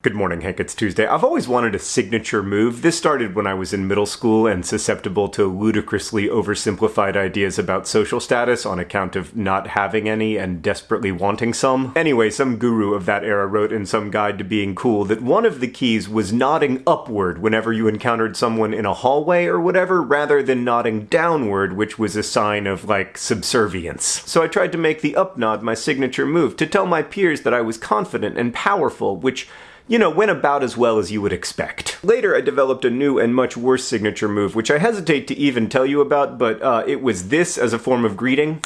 Good morning, Hank. It's Tuesday. I've always wanted a signature move. This started when I was in middle school and susceptible to ludicrously oversimplified ideas about social status on account of not having any and desperately wanting some. Anyway, some guru of that era wrote in some guide to being cool that one of the keys was nodding upward whenever you encountered someone in a hallway or whatever, rather than nodding downward, which was a sign of, like, subservience. So I tried to make the up nod my signature move to tell my peers that I was confident and powerful, which you know, went about as well as you would expect. Later, I developed a new and much worse signature move, which I hesitate to even tell you about, but uh, it was this as a form of greeting.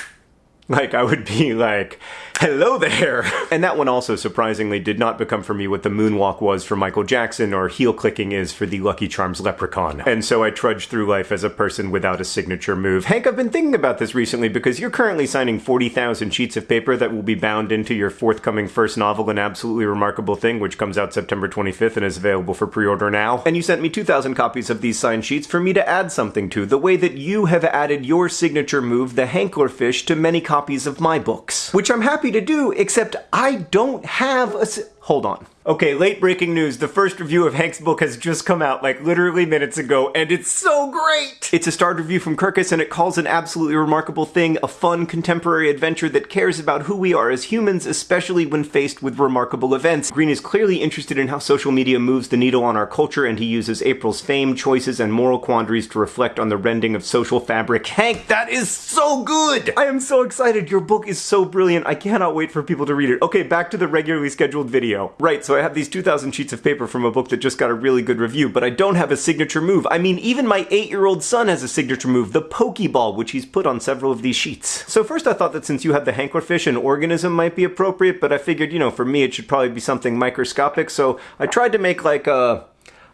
Like, I would be like, hello there! And that one also, surprisingly, did not become for me what the moonwalk was for Michael Jackson or heel clicking is for the Lucky Charms leprechaun. And so I trudged through life as a person without a signature move. Hank, I've been thinking about this recently because you're currently signing 40,000 sheets of paper that will be bound into your forthcoming first novel, An Absolutely Remarkable Thing, which comes out September 25th and is available for pre-order now. And you sent me 2,000 copies of these signed sheets for me to add something to, the way that you have added your signature move, the Hanklerfish, to many copies of my books. Which I'm happy to do, except I don't have a. Hold on. Okay, late breaking news. The first review of Hank's book has just come out, like literally minutes ago, and it's so great! It's a starred review from Kirkus, and it calls an absolutely remarkable thing a fun contemporary adventure that cares about who we are as humans, especially when faced with remarkable events. Green is clearly interested in how social media moves the needle on our culture, and he uses April's fame, choices, and moral quandaries to reflect on the rending of social fabric. Hank, that is so good! I am so excited. Your book is so brilliant. I cannot wait for people to read it. Okay, back to the regularly scheduled video. Right, so so I have these 2,000 sheets of paper from a book that just got a really good review, but I don't have a signature move. I mean, even my eight-year-old son has a signature move, the Pokeball, which he's put on several of these sheets. So first I thought that since you have the Hanklerfish, an organism might be appropriate, but I figured, you know, for me it should probably be something microscopic, so I tried to make like a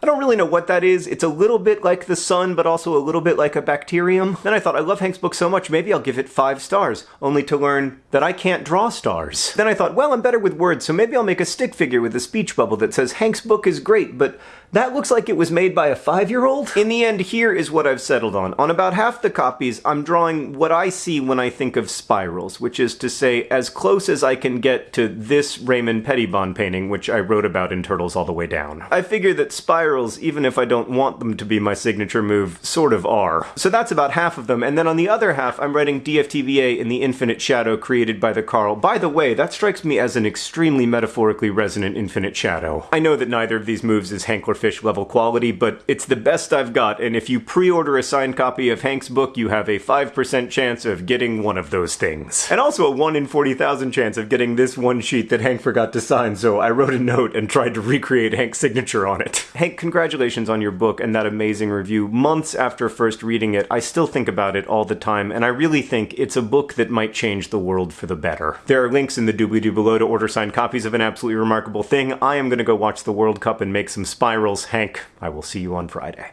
I don't really know what that is. It's a little bit like the sun, but also a little bit like a bacterium. Then I thought, I love Hank's book so much, maybe I'll give it five stars, only to learn that I can't draw stars. Then I thought, well, I'm better with words, so maybe I'll make a stick figure with a speech bubble that says, Hank's book is great, but that looks like it was made by a five-year-old? In the end, here is what I've settled on. On about half the copies, I'm drawing what I see when I think of spirals, which is to say, as close as I can get to this Raymond Pettibon painting, which I wrote about in Turtles All the Way Down. I figure that spirals, even if I don't want them to be my signature move, sort of are. So that's about half of them, and then on the other half, I'm writing DFTBA in the infinite shadow created by the Carl. By the way, that strikes me as an extremely metaphorically resonant infinite shadow. I know that neither of these moves is Hankler fish level quality, but it's the best I've got, and if you pre-order a signed copy of Hank's book, you have a 5% chance of getting one of those things. And also a 1 in 40,000 chance of getting this one sheet that Hank forgot to sign, so I wrote a note and tried to recreate Hank's signature on it. Hank, congratulations on your book and that amazing review. Months after first reading it, I still think about it all the time, and I really think it's a book that might change the world for the better. There are links in the doobly-doo below to order signed copies of An Absolutely Remarkable Thing. I am gonna go watch the World Cup and make some spirals Hank, I will see you on Friday.